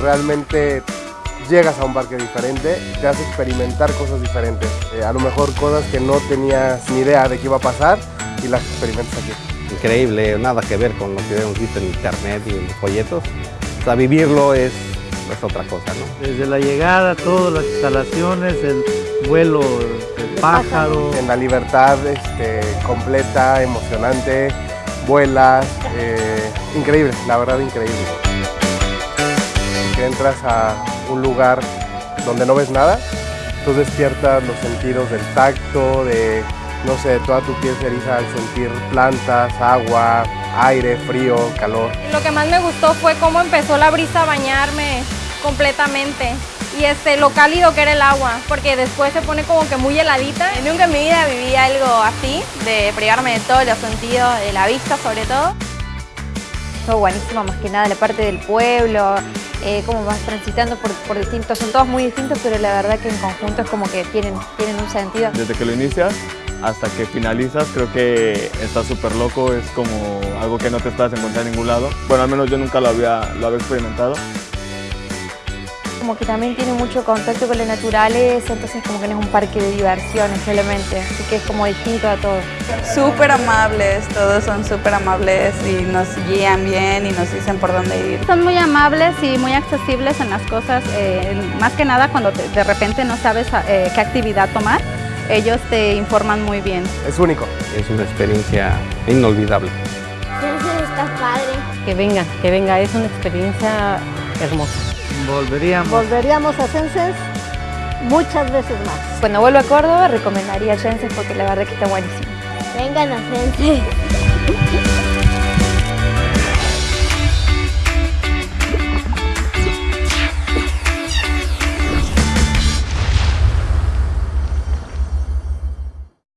realmente llegas a un parque diferente, te hace experimentar cosas diferentes. Eh, a lo mejor cosas que no tenías ni idea de qué iba a pasar y las experimentas aquí. Increíble, nada que ver con lo que hemos visto en internet y en los folletos. O sea, vivirlo es, es otra cosa, ¿no? Desde la llegada, todas las instalaciones, el vuelo del pájaro. En la libertad este, completa, emocionante, vuelas, eh, increíble, la verdad increíble. Entras a un lugar donde no ves nada, tú despiertas los sentidos del tacto, de, no sé, toda tu piel se eriza al sentir plantas, agua, aire, frío, calor. Lo que más me gustó fue cómo empezó la brisa a bañarme completamente y este, lo cálido que era el agua, porque después se pone como que muy heladita. Nunca en mi vida viví algo así, de privarme de todos los sentidos, de la vista sobre todo. Todo buenísimo, más que nada la parte del pueblo, eh, cómo vas transitando por, por, distintos, son todos muy distintos, pero la verdad que en conjunto es como que tienen, tienen un sentido. Desde que lo inicias hasta que finalizas, creo que está súper loco, es como algo que no te estás encontrando en ningún lado. Bueno, al menos yo nunca lo había, lo había experimentado como que también tiene mucho contacto con la naturaleza, entonces como que no es un parque de diversiones solamente, así que es como distinto a todo. Súper amables, todos son súper amables y nos guían bien y nos dicen por dónde ir. Son muy amables y muy accesibles en las cosas, eh, más que nada cuando te, de repente no sabes eh, qué actividad tomar, ellos te informan muy bien. Es único. Es una experiencia inolvidable. Está padre. Que venga, que venga, es una experiencia hermosa. Volveríamos. Volveríamos a Senses muchas veces más. Cuando vuelvo a Córdoba recomendaría Senses porque la verdad que está buenísimo. Vengan a Senses.